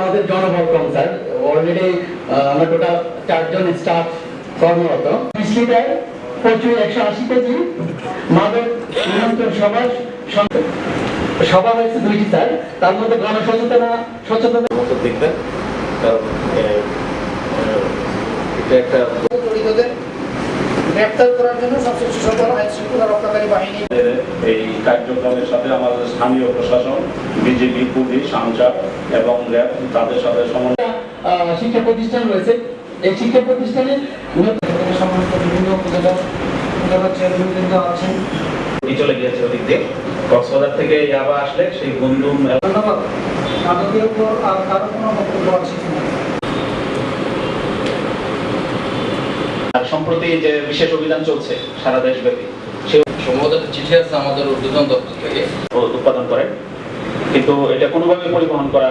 আমাদের জনবল কম স্যার অলরেডি আমরা টোটাল চারজন স্টাফ কর্মরত। মিষ্টি দেয় প্রচুর একশো আশি কেজি মাদক নিয়ন্ত্রণ সভা সভা হয়েছে দুইটি স্যার। তার মধ্যে গণসচেতনা সচেতনা দেখবেন এটা একটা গ্রেপ্তার করার জন্য সংশ্লিষ্ট সকল আইন শৃঙ্খলা রক্ষাকারী বাহিনী। এই কার্যক্রমের সাথে আমাদের স্থানীয় প্রশাসন বিজেপি পুলিশ আনসার এবং র্যাব তাদের সাথে সমন্বয় শিক্ষা প্রতিষ্ঠান রয়েছে। এই শিক্ষা প্রতিষ্ঠানে নতুন বিভিন্ন উপজেলা উপজেলা চেয়ারম্যানবৃন্দ আছেন। চলে গিয়েছে ওদিক দিয়ে। কক্সবাজার থেকে ইয়াবা আসলে সেই বন্ধু ধন্যবাদ। উপর আর কারও কোনো বক্তব্য আছে কিনা? সম্প্রতি যে বিশেষ অভিযান চলছে সারা দেশব্যাপী সে সম্ভবত চিঠি আছে আমাদের উদ্বোধন দপ্তর থেকে। উৎপাদন করেন কিন্তু এটা কোনোভাবে পরিবহন করা